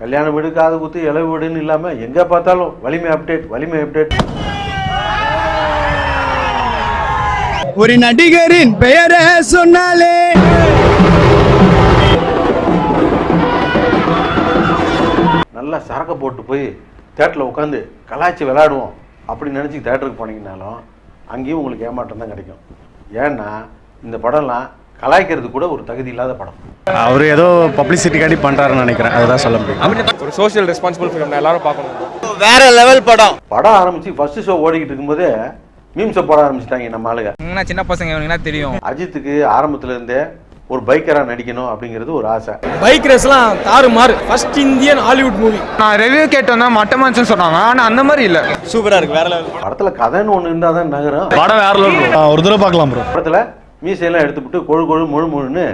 கல்யாண வீடு காது குத்து இளவு வீடுன்னு இல்லாமல் எங்கே பார்த்தாலும் வலிமை அப்டேட் வலிமை அப்டேட் ஒரு நடிகரின் பெயரை சொன்னாலே. நல்லா சரக்கு போட்டு போய் தேட்டரில் உட்காந்து கலாய்ச்சி விளையாடுவோம் அப்படின்னு நினச்சி தேட்டருக்கு போனீங்கனாலும் அங்கேயும் உங்களுக்கு ஏமாற்றம் தான் கிடைக்கும். ஏன்னா இந்த படம்லாம் கலாய்க்கிறது கூட ஒரு தகுதி இல்லாத படம். அவர் ஏதோ பப்ளிசிட்டிக்காண்டி பண்ணுறாருன்னு நினைக்கிறேன். அதுதான் சொல்ல முடியும். ஒரு சோஷியல் ரெஸ்பான்சிபிள் ஃபிலிம் எல்லாரும் பார்க்கணும். வேற லெவல் படம். படம் ஆரம்பித்து ஃபர்ஸ்ட் ஷோ ஓடிக்கிட்டு இருக்கும்போதே மீம்ஸை போட ஆரம்பிச்சிட்டாங்க நம்ம ஆளுங்க. சின்ன பசங்க தெரியும்? அஜித்துக்கு ஆரம்பத்துல இருந்தே ஒரு பைக்கராக நடிக்கணும் அப்படிங்கிறது ஒரு ஆசை. பைக் ரேஸ்லாம் தாறு மாறு ஃபர்ஸ்ட் இந்தியன் ஹாலிவுட் மூவி நான் ரிவ்யூ கேட்டோம்னா மட்டமாச்சுன்னு சொன்னாங்க. ஆனா அந்த மாதிரி இல்ல. சூப்பரா இருக்கு வேற லெவல் படத்துல கதைன்னு ஒன்று இருந்தால் தான் நகரும். படம் வேற லெவல் ஒரு தடவை பார்க்கலாம் ப்ரோ படத்துல மீசையெல்லாம் எடுத்துவிட்டு கொழு கொழு முழு முழுன்னு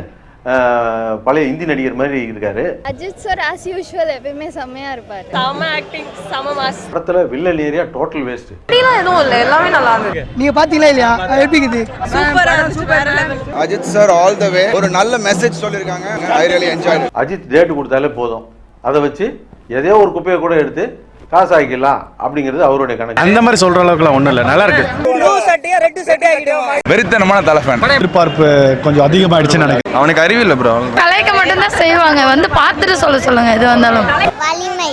பழைய இந்தி நடிகர் மாதிரி இருக்காரு. அஜித் சார் ஆஸ் யூஷுவல் எப்பயுமே செம்மையா இருப்பாரு. செம ஆக்டிங் செம மாஸ் படத்துல வில்லன் ஏரியா டோட்டல் வேஸ்ட் அப்படிலாம் எதுவும் இல்லை எல்லாமே நல்லா இருந்தது. நீங்க பாத்தீங்களா இல்லையா? எப்படி இருக்குது? சூப்பரா level. Ajith sir all the way ஒரு நல்ல மெசேஜ் சொல்லியிருக்காங்க. I really enjoy Ajith date கொடுத்தாலே போதும். அதை வச்சு எதையோ ஒரு குப்பையை கூட எடுத்து காசாக்கலாம் அப்படிங்கிறது அவருடைய கணக்கு. அந்த மாதிரி சொல்ற அளவுக்குலாம் ஒன்றும் இல்லை. நல்லா இருக்கு. வெறித்தனமான தலை ஃபேன் எதிர்பார்ப்பு கொஞ்சம் அதிகமாயிடுச்சுன்னு நினைக்கிறேன். அவனுக்கு அறிவு இல்லை ப்ரோ கலைக்க மட்டும்தான் செய்வாங்க. வந்து பார்த்துட்டு சொல்ல சொல்லுங்க எது வந்தாலும். வலிமை.